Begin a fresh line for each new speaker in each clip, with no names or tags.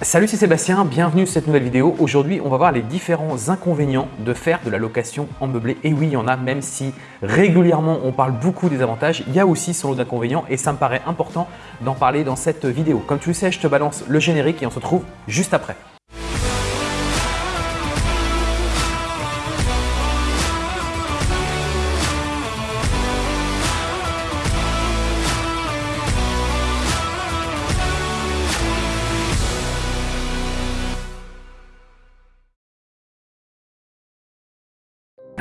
Salut, c'est Sébastien, bienvenue sur cette nouvelle vidéo. Aujourd'hui, on va voir les différents inconvénients de faire de la location en meublé. Et oui, il y en a, même si régulièrement on parle beaucoup des avantages, il y a aussi son lot d'inconvénients et ça me paraît important d'en parler dans cette vidéo. Comme tu le sais, je te balance le générique et on se retrouve juste après.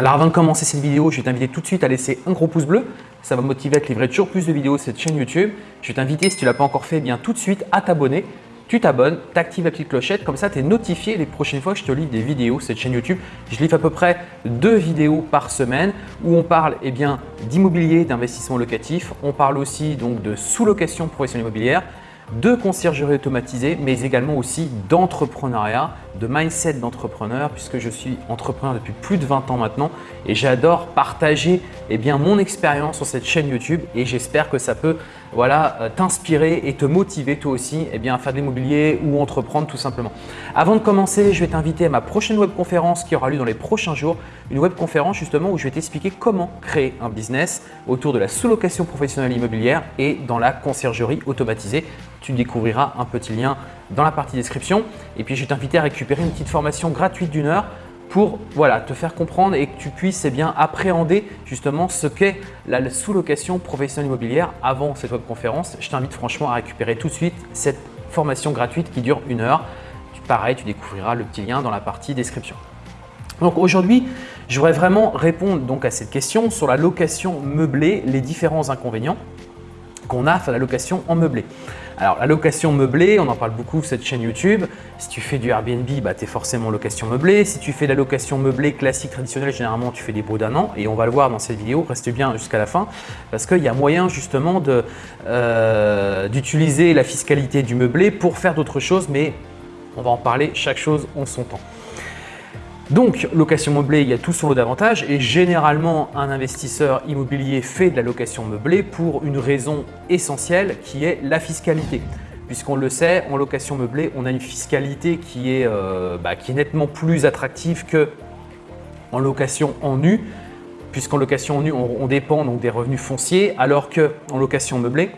Alors avant de commencer cette vidéo, je vais t'inviter tout de suite à laisser un gros pouce bleu. Ça va me motiver à te livrer toujours plus de vidéos sur cette chaîne YouTube. Je vais t'inviter, si tu ne l'as pas encore fait, eh bien tout de suite à t'abonner. Tu t'abonnes, tu actives la petite clochette, comme ça tu es notifié les prochaines fois que je te livre des vidéos sur cette chaîne YouTube. Je livre à peu près deux vidéos par semaine où on parle eh d'immobilier, d'investissement locatif. On parle aussi donc de sous-location professionnelle immobilière de conciergerie automatisée, mais également aussi d'entrepreneuriat, de mindset d'entrepreneur, puisque je suis entrepreneur depuis plus de 20 ans maintenant et j'adore partager eh mon expérience sur cette chaîne YouTube et j'espère que ça peut voilà, euh, t'inspirer et te motiver toi aussi eh bien, à faire de l'immobilier ou entreprendre tout simplement. Avant de commencer, je vais t'inviter à ma prochaine webconférence qui aura lieu dans les prochains jours. Une webconférence justement où je vais t'expliquer comment créer un business autour de la sous-location professionnelle immobilière et dans la conciergerie automatisée. Tu découvriras un petit lien dans la partie description. Et puis, je vais t'inviter à récupérer une petite formation gratuite d'une heure pour voilà, te faire comprendre et que tu puisses eh bien, appréhender justement ce qu'est la sous-location professionnelle immobilière avant cette webconférence. Je t'invite franchement à récupérer tout de suite cette formation gratuite qui dure une heure. Pareil, tu découvriras le petit lien dans la partie description. Donc aujourd'hui, je voudrais vraiment répondre donc à cette question sur la location meublée, les différents inconvénients qu'on a à la location en meublé. Alors la location meublée, on en parle beaucoup sur cette chaîne YouTube. Si tu fais du Airbnb, bah, tu es forcément location meublée. Si tu fais la location meublée classique, traditionnelle, généralement tu fais des baux d'un an et on va le voir dans cette vidéo, reste bien jusqu'à la fin parce qu'il y a moyen justement euh, d'utiliser la fiscalité du meublé pour faire d'autres choses mais on va en parler chaque chose en son temps. Donc, location meublée, il y a tout son lot d'avantages et généralement, un investisseur immobilier fait de la location meublée pour une raison essentielle qui est la fiscalité. Puisqu'on le sait, en location meublée, on a une fiscalité qui est, euh, bah, nettement plus attractive qu'en location en nu, puisqu'en location en nu, on, dépend donc des revenus fonciers, alors qu'en location meublée,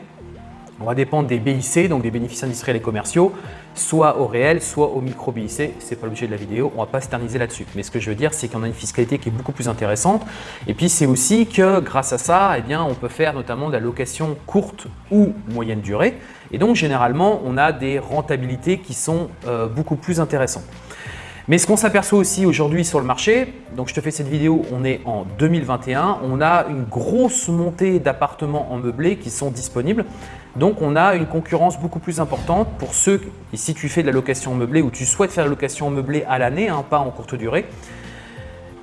on va dépendre des BIC, donc des bénéfices industriels et commerciaux, soit au réel, soit au micro-BIC. Ce n'est pas l'objet de la vidéo, on ne va pas s'éterniser là-dessus. Mais ce que je veux dire, c'est qu'on a une fiscalité qui est beaucoup plus intéressante. Et puis, c'est aussi que grâce à ça, eh bien, on peut faire notamment de la location courte ou moyenne durée. Et donc, généralement, on a des rentabilités qui sont euh, beaucoup plus intéressantes. Mais ce qu'on s'aperçoit aussi aujourd'hui sur le marché, donc je te fais cette vidéo, on est en 2021, on a une grosse montée d'appartements en meublé qui sont disponibles. Donc on a une concurrence beaucoup plus importante pour ceux, et si tu fais de la location meublée ou tu souhaites faire de la location meublée à l'année, hein, pas en courte durée,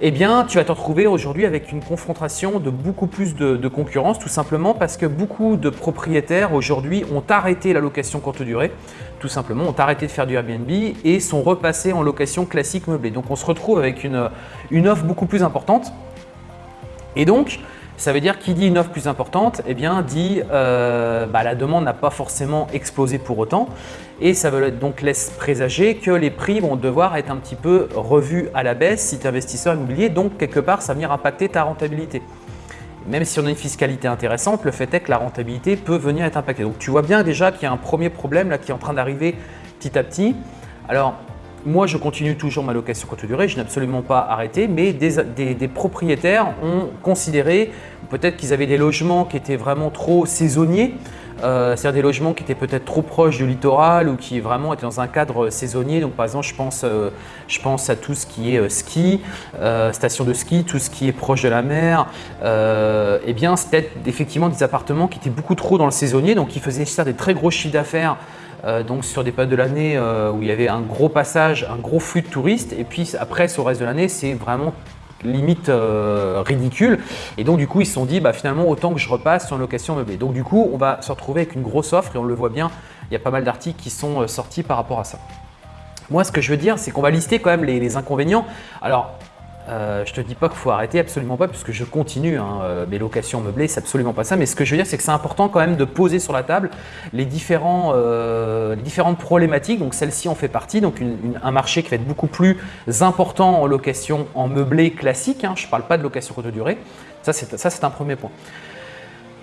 eh bien, tu vas te retrouver aujourd'hui avec une confrontation de beaucoup plus de, concurrence, tout simplement parce que beaucoup de propriétaires aujourd'hui ont arrêté la location courte durée, tout simplement, ont arrêté de faire du Airbnb et sont repassés en location classique meublée. Donc, on se retrouve avec une, une offre beaucoup plus importante. Et donc, ça veut dire qui dit une offre plus importante, eh bien dit euh, bah, la demande n'a pas forcément explosé pour autant et ça veut donc laisse présager que les prix vont devoir être un petit peu revus à la baisse si tu es investisseur immobilier, donc quelque part ça va venir impacter ta rentabilité. Même si on a une fiscalité intéressante, le fait est que la rentabilité peut venir être impactée. Donc tu vois bien déjà qu'il y a un premier problème là qui est en train d'arriver petit à petit. Alors moi, je continue toujours ma location courte durée, je n'ai absolument pas arrêté, mais des, propriétaires ont considéré peut-être qu'ils avaient des logements qui étaient vraiment trop saisonniers, euh, c'est-à-dire des logements qui étaient peut-être trop proches du littoral ou qui vraiment étaient dans un cadre saisonnier. Donc par exemple, je pense, euh, je pense à tout ce qui est euh, ski, station de ski, tout ce qui est proche de la mer. eh bien, c'était effectivement des appartements qui étaient beaucoup trop dans le saisonnier, donc qui faisaient des très gros chiffres d'affaires euh, donc sur des périodes de l'année euh, où il y avait un gros passage, un gros flux de touristes et puis après sur le reste de l'année c'est vraiment limite euh, ridicule et donc du coup ils se sont dit bah, finalement autant que je repasse une location meublée. Donc du coup on va se retrouver avec une grosse offre et on le voit bien, il y a pas mal d'articles qui sont sortis par rapport à ça. Moi ce que je veux dire c'est qu'on va lister quand même les, les inconvénients. Alors Euh, je te dis pas qu'il faut arrêter, absolument pas, puisque je continue hein, euh, mes locations meublées, c'est absolument pas ça. Mais ce que je veux dire, c'est que c'est important quand même de poser sur la table les, euh, différentes problématiques. Donc celle-ci en fait partie, donc un marché qui va être beaucoup plus important en location en meublé classique. Hein. je ne parle pas de location courte durée. Ça, c'est un premier point.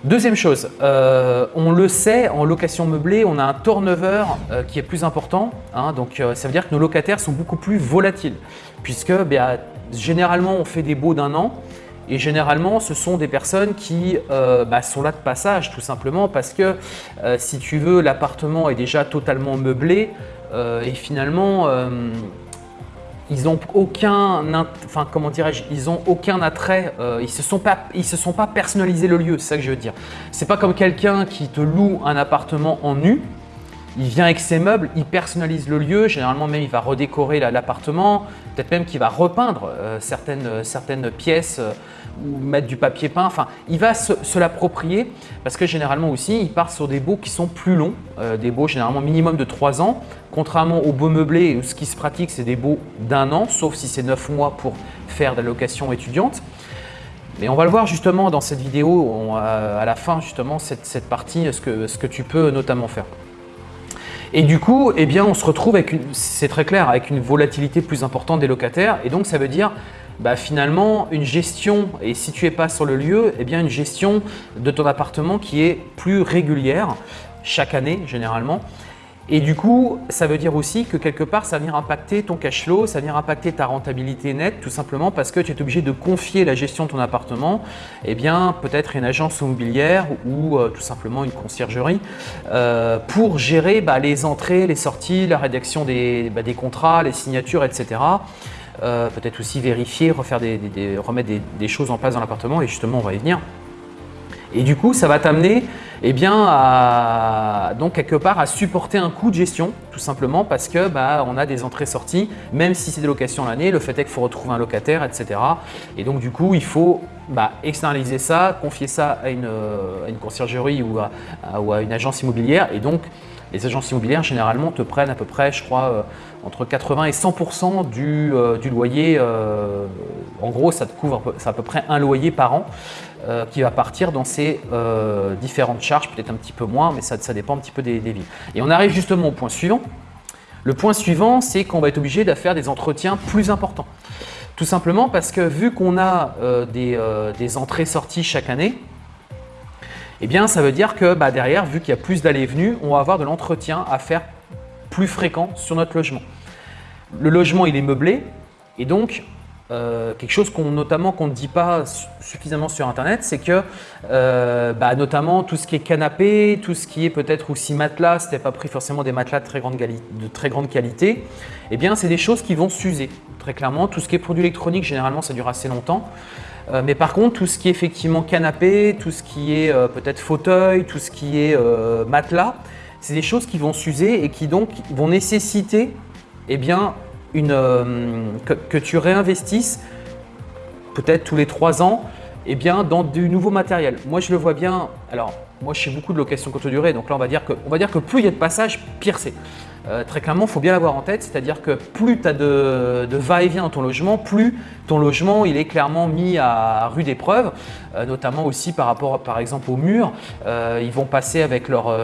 Deuxième chose, on le sait, en location meublée, on a un turnover qui est plus important. Hein. donc, ça veut dire que nos locataires sont beaucoup plus volatiles, puisque ben, Généralement, on fait des baux d'un an et généralement, ce sont des personnes qui euh, bah, sont là de passage tout simplement parce que euh, si tu veux, l'appartement est déjà totalement meublé euh, et finalement, ils n'ont aucun, enfin comment dirais-je, ils ont aucun attrait, ils se sont pas, ils se sont pas personnalisé le lieu, c'est ça que je veux dire. C'est pas comme quelqu'un qui te loue un appartement en nu, il vient avec ses meubles, il personnalise le lieu, généralement même il va redécorer l'appartement, peut-être même qu'il va repeindre euh, certaines, euh, certaines pièces euh, ou mettre du papier peint, enfin il va se, l'approprier parce que généralement aussi il part sur des baux qui sont plus longs, des baux généralement minimum de 3 ans, contrairement aux beaux meublés où ce qui se pratique c'est des baux d'un an, sauf si c'est 9 mois pour faire de la location étudiante. Mais on va le voir justement dans cette vidéo, à la fin justement cette, cette partie, ce que, ce que tu peux notamment faire. Et du coup, eh on se retrouve avec, c'est très clair, avec une volatilité plus importante des locataires. Et donc, ça veut dire bah, finalement une gestion, et si tu n'es pas sur le lieu, eh bien, une gestion de ton appartement qui est plus régulière, chaque année généralement. Et du coup, ça veut dire aussi que quelque part, ça va venir impacter ton cash flow, ça va venir impacter ta rentabilité nette, tout simplement parce que tu es obligé de confier la gestion de ton appartement, eh bien peut-être une agence immobilière ou euh, tout simplement une conciergerie euh, pour gérer bah, les entrées, les sorties, la rédaction des, bah, contrats, les signatures, etc. Euh, peut-être aussi vérifier, refaire remettre des choses en place dans l'appartement et justement on va y venir. Et du coup, ça va t'amener eh bien, donc quelque part à supporter un coût de gestion, tout simplement parce que bah, on a des entrées-sorties, même si c'est des locations l'année, le fait est qu'il faut retrouver un locataire, etc. Et donc du coup, il faut bah, externaliser ça, confier ça à une, une conciergerie ou à, ou à, une agence immobilière. Et donc, les agences immobilières, généralement, te prennent à peu près, je crois, euh, entre 80 et 100 du, euh, du, loyer. Euh, en gros, ça te couvre à peu près un loyer par an. Euh, qui va partir dans ces euh, différentes charges, peut-être un petit peu moins, mais ça, dépend un petit peu des, villes. Et on arrive justement au point suivant. Le point suivant, c'est qu'on va être obligé de faire des entretiens plus importants. Tout simplement parce que vu qu'on a euh, des, entrées-sorties chaque année, eh bien ça veut dire que bah, derrière, vu qu'il y a plus d'allées venues, on va avoir de l'entretien à faire plus fréquent sur notre logement. Le logement, il est meublé et donc euh, quelque chose qu'on notamment qu'on ne dit pas suffisamment sur internet, c'est que euh, bah, notamment tout ce qui est canapé, tout ce qui est peut-être aussi matelas, si tu pas pris forcément des matelas de très grande, qualité, eh bien c'est des choses qui vont s'user très clairement. Tout ce qui est produit électronique, généralement ça dure assez longtemps. Euh, mais par contre, tout ce qui est effectivement canapé, tout ce qui est peut-être fauteuil, tout ce qui est matelas, c'est des choses qui vont s'user et qui donc vont nécessiter eh bien, une, euh, que, tu réinvestisses peut-être tous les trois ans eh bien, dans du nouveau matériel. Moi, je le vois bien. Alors, moi, je fais beaucoup de location courte durée. Donc là, on va dire que, on va dire que plus il y a de passages, pire c'est. Euh, très clairement, il faut bien l'avoir en tête, c'est-à-dire que plus tu as de, va-et-vient dans ton logement, plus ton logement est clairement mis à rude épreuve, euh, notamment aussi par rapport par exemple au mur. Euh, ils vont passer avec leurs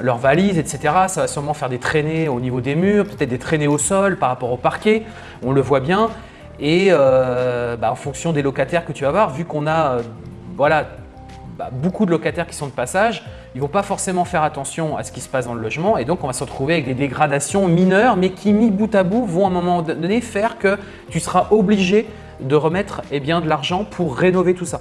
leur valises, etc. Ça va sûrement faire des traînées au niveau des murs, peut-être des traînées au sol par rapport au parquet, on le voit bien. Et bah, en fonction des locataires que tu vas avoir, vu qu'on a voilà, bah, beaucoup de locataires qui sont de passage, ils ne vont pas forcément faire attention à ce qui se passe dans le logement et donc on va se retrouver avec des dégradations mineures mais qui mis bout à bout vont à un moment donné faire que tu seras obligé de remettre eh de l'argent pour rénover tout ça.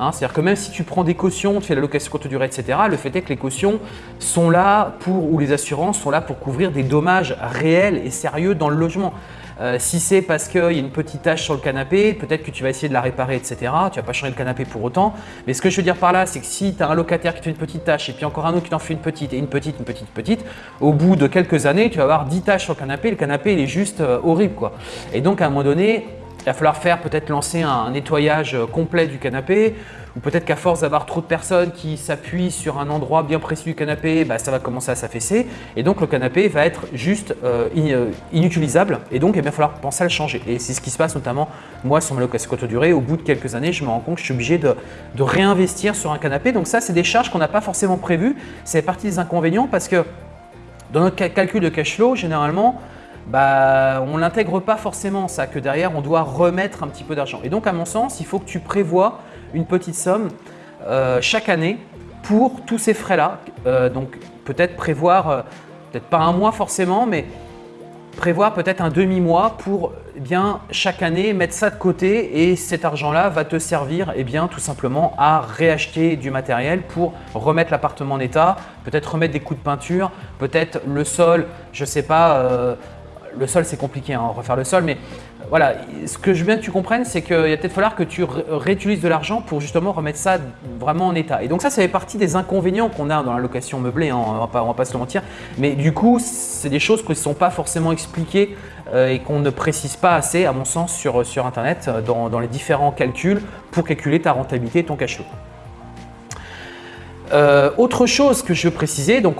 Hein, c'est-à-dire que même si tu prends des cautions, tu fais la location courte durée, etc., le fait est que les cautions sont là pour, ou les assurances sont là pour couvrir des dommages réels et sérieux dans le logement. Euh, si c'est parce qu'il y a une petite tache sur le canapé, peut-être que tu vas essayer de la réparer, etc. Tu vas pas changer le canapé pour autant. Mais ce que je veux dire par là, c'est que si tu as un locataire qui te fait une petite tache et puis encore un autre qui t'en fait une petite et une petite, une petite, petite, au bout de quelques années, tu vas avoir 10 taches sur le canapé. Le canapé, il est juste euh, horrible. quoi. Et donc, à un moment donné, il va falloir faire peut-être lancer un nettoyage complet du canapé ou peut-être qu'à force d'avoir trop de personnes qui s'appuient sur un endroit bien précis du canapé, bah, ça va commencer à s'affaisser et donc le canapé va être juste euh, euh, inutilisable et donc il va falloir penser à le changer. Et c'est ce qui se passe notamment moi sur ma location courte durée. Au bout de quelques années, je me rends compte que je suis obligé de, de réinvestir sur un canapé. Donc ça, c'est des charges qu'on n'a pas forcément prévues. C'est partie des inconvénients parce que dans notre calcul de cash flow, généralement, bah, on ne l'intègre pas forcément ça, que derrière on doit remettre un petit peu d'argent. Et donc à mon sens, il faut que tu prévois une petite somme euh, chaque année pour tous ces frais-là. Euh, donc peut-être prévoir, euh, peut-être pas un mois forcément, mais prévoir peut-être un demi-mois pour eh bien, chaque année mettre ça de côté et cet argent-là va te servir eh bien, tout simplement à réacheter du matériel pour remettre l'appartement en état, peut-être remettre des coups de peinture, peut-être le sol, je ne sais pas, le sol, c'est compliqué, hein, refaire le sol, mais voilà, ce que je veux bien que tu comprennes, c'est qu'il va peut-être falloir que tu réutilises de l'argent pour justement remettre ça vraiment en état. Et donc ça, ça fait partie des inconvénients qu'on a dans la location meublée, hein, on ne va pas se mentir. Mais du coup, c'est des choses qui ne sont pas forcément expliquées euh, et qu'on ne précise pas assez, à mon sens, sur, sur Internet, euh, dans, dans les différents calculs pour calculer ta rentabilité et ton cash flow. Euh, autre chose que je veux préciser, donc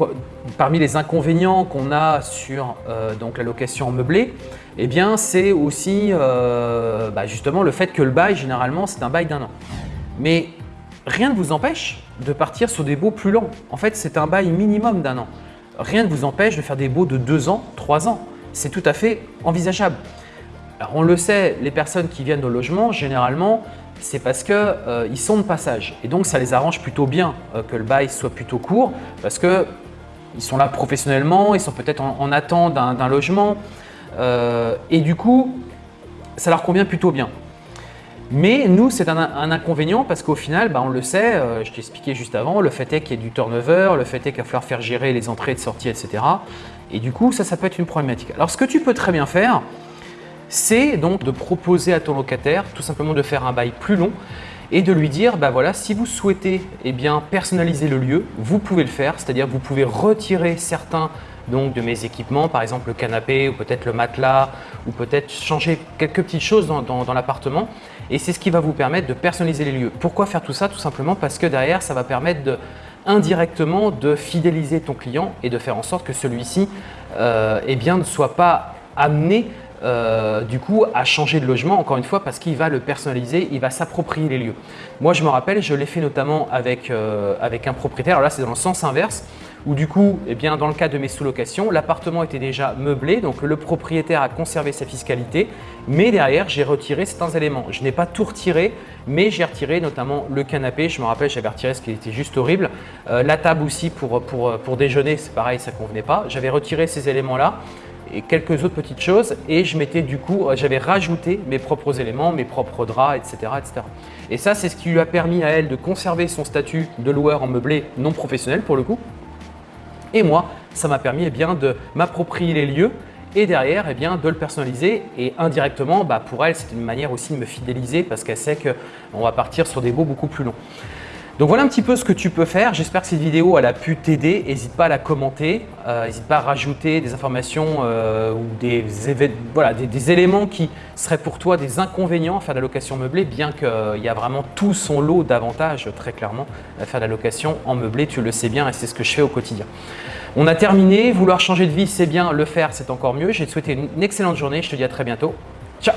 parmi les inconvénients qu'on a sur euh, donc la location meublée, eh bien c'est aussi euh, bah, justement le fait que le bail généralement c'est un bail d'un an. Mais rien ne vous empêche de partir sur des baux plus longs. En fait c'est un bail minimum d'un an. Rien ne vous empêche de faire des baux de deux ans, trois ans. C'est tout à fait envisageable. Alors on le sait, les personnes qui viennent au logement, généralement, c'est parce qu'ils euh, sont de passage. Et donc, ça les arrange plutôt bien euh, que le bail soit plutôt court parce qu'ils sont là professionnellement, ils sont peut-être en, attente d'un logement. Euh, et du coup, ça leur convient plutôt bien. Mais nous, c'est un, inconvénient parce qu'au final, bah, on le sait, je t'ai expliqué juste avant, le fait est qu'il y a du turnover, le fait est qu'il va falloir faire gérer les entrées et de sorties, etc. Et du coup, ça, ça peut être une problématique. Alors, ce que tu peux très bien faire, c'est donc de proposer à ton locataire tout simplement de faire un bail plus long et de lui dire, bah voilà, si vous souhaitez eh bien, personnaliser le lieu, vous pouvez le faire, c'est-à-dire vous pouvez retirer certains donc, de mes équipements, par exemple le canapé ou peut-être le matelas ou peut-être changer quelques petites choses dans, l'appartement. Et c'est ce qui va vous permettre de personnaliser les lieux. Pourquoi faire tout ça? Tout simplement parce que derrière, ça va permettre indirectement de fidéliser ton client et de faire en sorte que celui-ci euh, eh ne soit pas amené euh, du coup à changer de logement encore une fois parce qu'il va le personnaliser, il va s'approprier les lieux. Moi je me rappelle, je l'ai fait notamment avec, euh, avec un propriétaire, alors là c'est dans le sens inverse où du coup, eh bien, dans le cas de mes sous-locations, l'appartement était déjà meublé, donc le propriétaire a conservé sa fiscalité, mais derrière, j'ai retiré certains éléments. Je n'ai pas tout retiré, mais j'ai retiré notamment le canapé. Je me rappelle, j'avais retiré ce qui était juste horrible. Euh, la table aussi pour, pour, pour déjeuner, c'est pareil, ça ne convenait pas. J'avais retiré ces éléments-là et quelques autres petites choses et je du coup, j'avais rajouté mes propres éléments, mes propres draps, etc. etc. Et ça, c'est ce qui lui a permis à elle de conserver son statut de loueur en meublé non professionnel pour le coup. Et moi, ça m'a permis eh bien, de m'approprier les lieux et derrière eh bien, de le personnaliser et indirectement bah, pour elle c'est une manière aussi de me fidéliser parce qu'elle sait qu'on va partir sur des baux beaucoup plus longs. Donc voilà un petit peu ce que tu peux faire. J'espère que cette vidéo a pu t'aider. N'hésite pas à la commenter. Euh, n'hésite pas à rajouter des informations euh, ou des, voilà, des, éléments qui seraient pour toi des inconvénients à faire de la location meublée, bien qu'il y a vraiment tout son lot d'avantages très clairement à faire de la location en meublé. Tu le sais bien et c'est ce que je fais au quotidien. On a terminé. Vouloir changer de vie, c'est bien. Le faire, c'est encore mieux. J'ai te souhaiter une excellente journée. Je te dis à très bientôt. Ciao